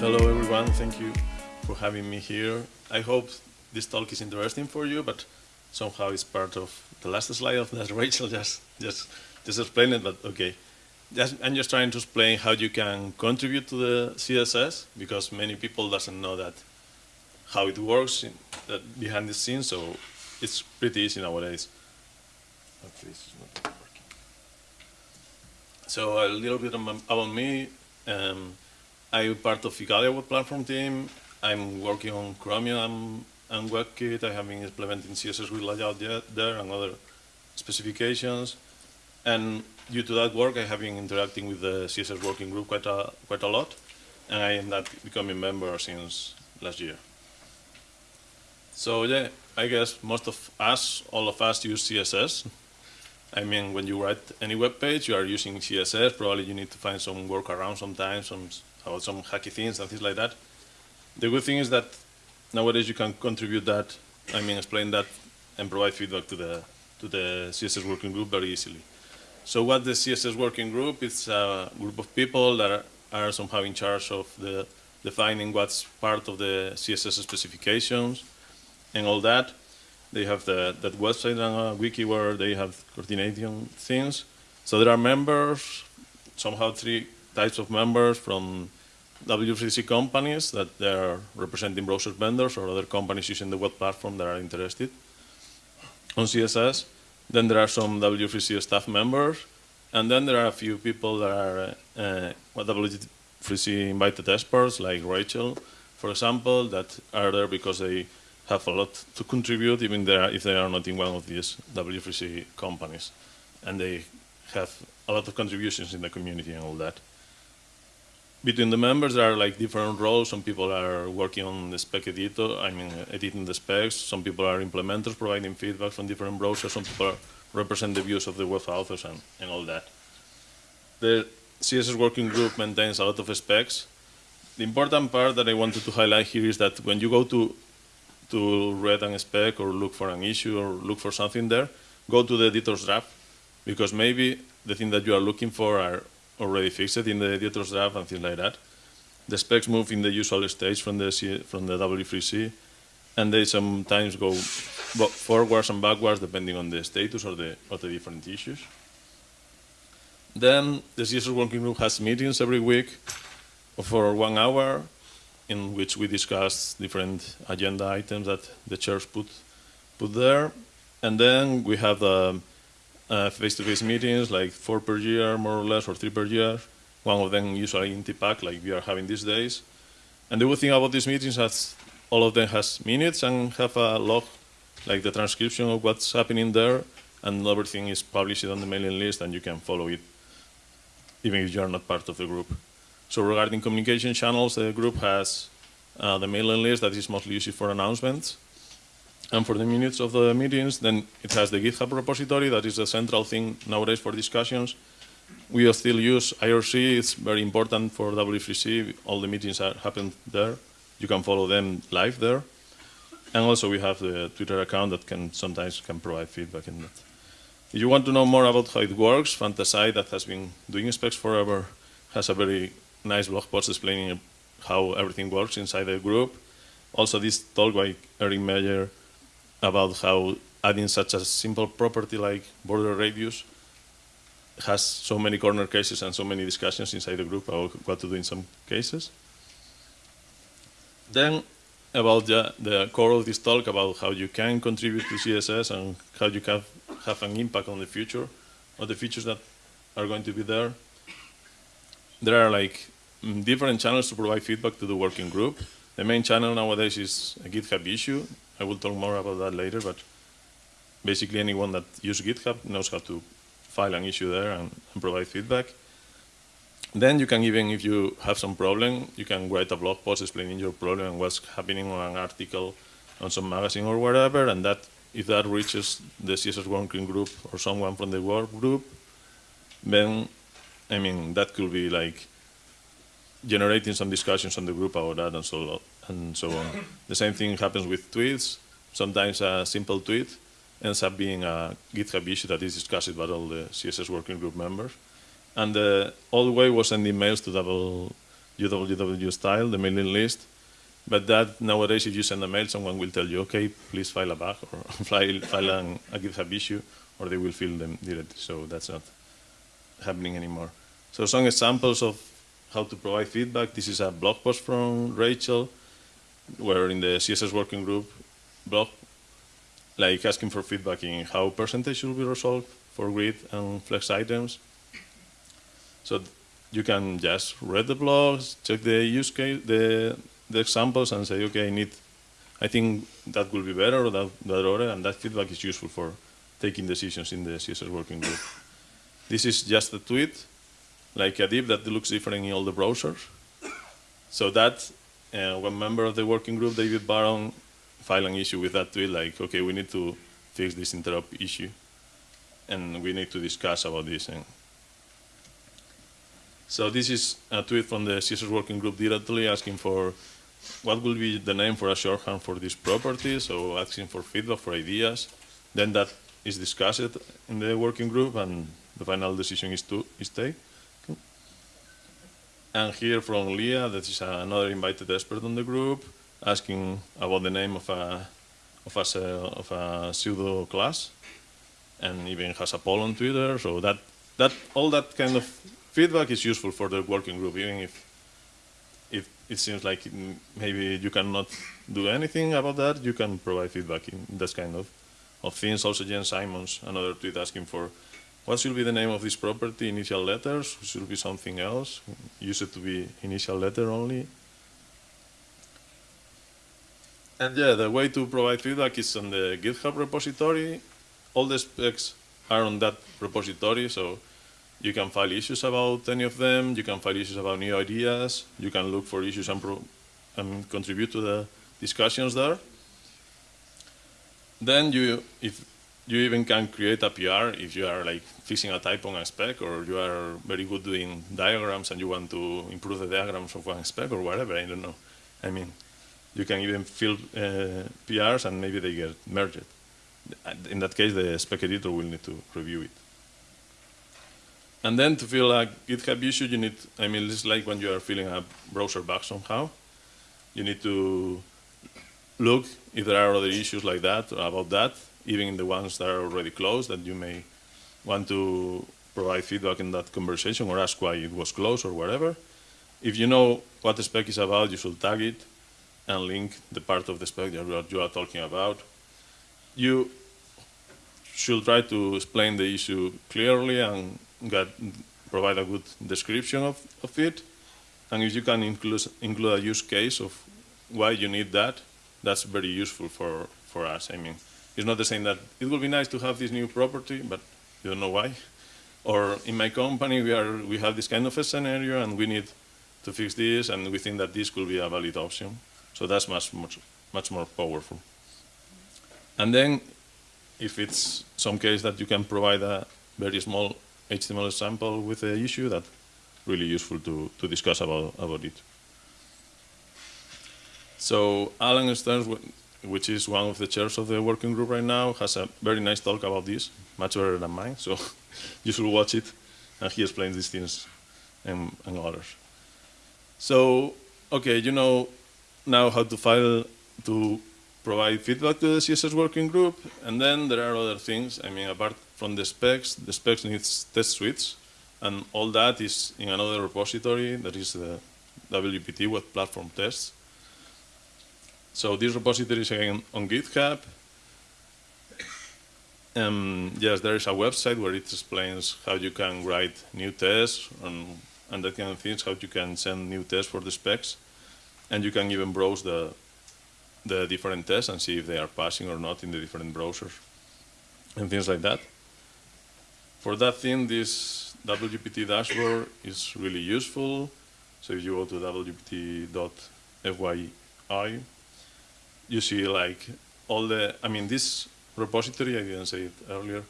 Hello everyone, thank you for having me here. I hope this talk is interesting for you, but somehow it's part of the last slide of that Rachel just just just explained it, but okay. Just, I'm just trying to explain how you can contribute to the CSS because many people doesn't know that how it works in, that behind the scenes, so it's pretty easy nowadays. Okay, this is not working. So a little bit about me. Um, I'm part of Igalia web platform team. I'm working on Chromium and WebKit. I have been implementing CSS with layout there and other specifications. And due to that work, I have been interacting with the CSS working group quite a, quite a lot. And I am not becoming member since last year. So yeah, I guess most of us, all of us use CSS. I mean, when you write any web page, you are using CSS. Probably you need to find some workaround sometimes, some about some hacky things and things like that. The good thing is that nowadays you can contribute that, I mean, explain that and provide feedback to the, to the CSS working group very easily. So what the CSS working group, is a group of people that are, are somehow in charge of the defining what's part of the CSS specifications and all that. They have the, that website and a wiki where they have coordinating things. So there are members, somehow three types of members from W3C companies that they're representing browser vendors or other companies using the web platform that are interested on CSS. Then there are some W3C staff members, and then there are a few people that are uh, W3C invited experts, like Rachel, for example, that are there because they have a lot to contribute, even if they are not in one of these W3C companies. And they have a lot of contributions in the community and all that between the members, there are like different roles. Some people are working on the spec editor, I mean, editing the specs. Some people are implementers, providing feedback from different browsers. Some people represent the views of the web authors and, and all that. The CSS working group maintains a lot of specs. The important part that I wanted to highlight here is that when you go to to read a spec or look for an issue or look for something there, go to the editor's draft because maybe the thing that you are looking for are already fixed in the editor's draft and things like that. The specs move in the usual stage from the C, from the W3C, and they sometimes go forwards and backwards depending on the status or the or the different issues. Then the CSS working group has meetings every week for one hour in which we discuss different agenda items that the chairs put put there. And then we have the uh, face-to-face -face meetings, like four per year, more or less, or three per year. One of them usually in TPAC, like we are having these days. And the good thing about these meetings is all of them has minutes and have a log, like the transcription of what's happening there, and everything is published on the mailing list, and you can follow it, even if you are not part of the group. So regarding communication channels, the group has uh, the mailing list that is mostly used for announcements, and for the minutes of the meetings, then it has the GitHub repository, that is the central thing nowadays for discussions. We still use IRC, it's very important for W3C, all the meetings are happen there. You can follow them live there. And also we have the Twitter account that can sometimes can provide feedback in that. If you want to know more about how it works, fantasai that has been doing specs forever has a very nice blog post explaining how everything works inside the group. Also this talk by Eric Meyer about how adding such a simple property like border radius has so many corner cases and so many discussions inside the group about what to do in some cases. Then about the, the core of this talk about how you can contribute to CSS and how you can have an impact on the future or the features that are going to be there. There are like mm, different channels to provide feedback to the working group. The main channel nowadays is a GitHub issue I will talk more about that later, but basically anyone that uses GitHub knows how to file an issue there and, and, provide feedback. Then you can even, if you have some problem, you can write a blog post explaining your problem and what's happening on an article on some magazine or whatever, and that if that reaches the CSS working group or someone from the work group, then, I mean, that could be like generating some discussions on the group about that and so and so on. the same thing happens with tweets. Sometimes a simple tweet ends up being a GitHub issue that is discussed by all the CSS working group members. And the old way was sending mails to double style, the mailing list. But that nowadays, if you send a mail, someone will tell you, okay, please file a bug or file, file an, a GitHub issue, or they will fill them directly. So that's not happening anymore. So some examples of how to provide feedback. This is a blog post from Rachel, where in the CSS working group blog, like asking for feedback in how percentage should be resolved for grid and flex items. So you can just read the blogs, check the use case, the, the examples, and say, okay, I need, I think that will be better or that, that other, and that feedback is useful for taking decisions in the CSS working group. This is just a tweet, like a div that looks different in all the browsers. So that, uh, one member of the working group, David Baron, filed an issue with that tweet, like, okay, we need to fix this interop issue, and we need to discuss about this. And so this is a tweet from the CSS working group directly asking for what will be the name for a shorthand for this property, so asking for feedback, for ideas. Then that is discussed in the working group, and the final decision is to is take. And here from Lea, that is another invited expert on the group, asking about the name of a of a, of a pseudo class, and even has a poll on Twitter. So that that all that kind of feedback is useful for the working group, even if if it seems like maybe you cannot do anything about that, you can provide feedback in this kind of, of things. Also, Jen Simmons, another tweet asking for what should be the name of this property, initial letters, should be something else, use it to be initial letter only. And yeah, the way to provide feedback is on the GitHub repository. All the specs are on that repository, so you can file issues about any of them, you can file issues about new ideas, you can look for issues and, and contribute to the discussions there. Then you, if you even can create a PR if you are like fixing a typo on a spec or you are very good doing diagrams and you want to improve the diagrams of one spec or whatever, I don't know. I mean, you can even fill uh, PRs and maybe they get merged. In that case, the spec editor will need to review it. And then to fill a GitHub issue, you need, I mean, it's like when you are filling a browser bug somehow. You need to look if there are other issues like that, or about that, even the ones that are already closed that you may want to provide feedback in that conversation or ask why it was closed or whatever. If you know what the spec is about, you should tag it and link the part of the spec that you are talking about. You should try to explain the issue clearly and get, provide a good description of, of it. And if you can include, include a use case of why you need that, that's very useful for, for us. I mean, it's not the same that it would be nice to have this new property, but you don't know why. Or in my company, we, are, we have this kind of a scenario and we need to fix this and we think that this could be a valid option. So that's much, much, much more powerful. And then if it's some case that you can provide a very small HTML sample with the issue, that's really useful to, to discuss about, about it. So Alan Stearns which is one of the chairs of the working group right now, has a very nice talk about this, much better than mine, so you should watch it, and he explains these things and, and others. So, okay, you know now how to file, to provide feedback to the CSS working group, and then there are other things, I mean, apart from the specs, the specs needs test suites, and all that is in another repository, that is the WPT, Web Platform Tests, so this repository is again on GitHub. Um, yes, there is a website where it explains how you can write new tests and, and that kind of things, how you can send new tests for the specs. And you can even browse the, the different tests and see if they are passing or not in the different browsers and things like that. For that thing, this WPT dashboard is really useful. So if you go to wpt.fyi, you see like all the, I mean, this repository, I didn't say it earlier,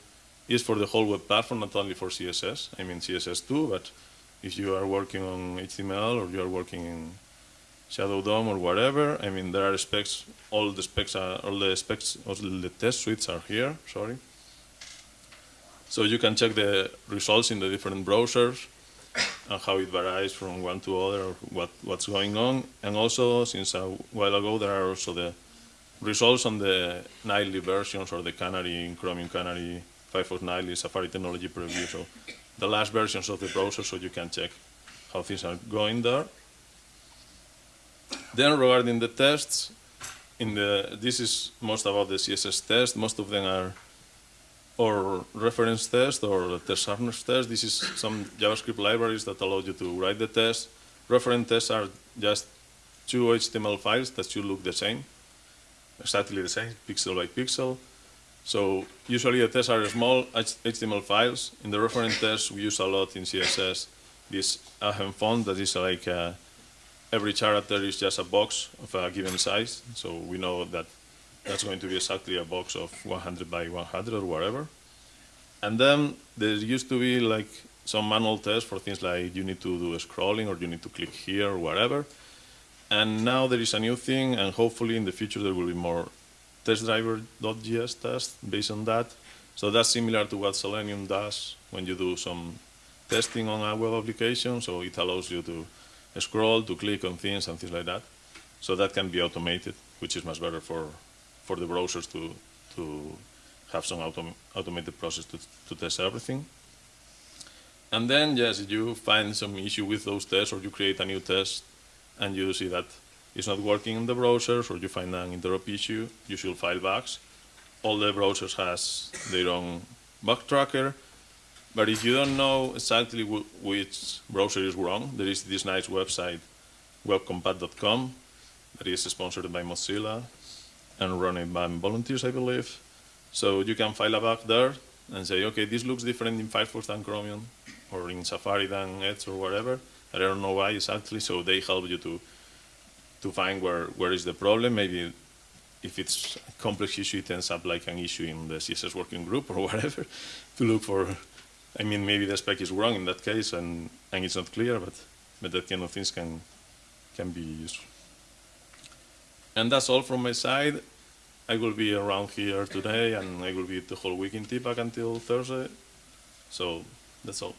is for the whole web platform, not only for CSS. I mean CSS too, but if you are working on HTML or you are working in Shadow DOM or whatever, I mean, there are specs, all the specs are, all the specs, all the test suites are here, sorry. So you can check the results in the different browsers. and how it varies from one to other, or what, what's going on. And also, since a while ago, there are also the results on the nightly versions or the Canary, in Chromium Canary, Firefox Nightly, Safari Technology Preview. So the last versions of the browser, so you can check how things are going there. Then regarding the tests, in the this is most about the CSS test. Most of them are or reference test or testharness test. This is some JavaScript libraries that allow you to write the test. Reference tests are just two HTML files that should look the same, exactly the same, pixel by pixel. So usually the tests are small HTML files. In the reference test, we use a lot in CSS this Ahem font that is like uh, every character is just a box of a given size. So we know that that's going to be exactly a box of 100 by 100 or whatever. And then there used to be like some manual tests for things like you need to do a scrolling or you need to click here or whatever. And now there is a new thing, and hopefully in the future there will be more testdriver.js tests based on that. So that's similar to what Selenium does when you do some testing on a web application. So it allows you to scroll, to click on things and things like that. So that can be automated, which is much better for, for the browsers to, to have some autom automated process to, to test everything. And then, yes, if you find some issue with those tests or you create a new test and you see that it's not working in the browsers or you find an interop issue, you should file bugs. All the browsers has their own bug tracker. But if you don't know exactly which browser is wrong, there is this nice website, webcompat.com, that is sponsored by Mozilla and run by volunteers, I believe. So you can file a bug there and say, okay, this looks different in Firefox than Chromium, or in Safari than Edge or whatever. I don't know why exactly, so they help you to to find where, where is the problem. Maybe if it's a complex issue, it ends up like an issue in the CSS working group or whatever to look for. I mean, maybe the spec is wrong in that case and, and it's not clear, but, but that kind of things can, can be useful. And that's all from my side. I will be around here today and I will be the whole week in TPAC until Thursday. So that's all.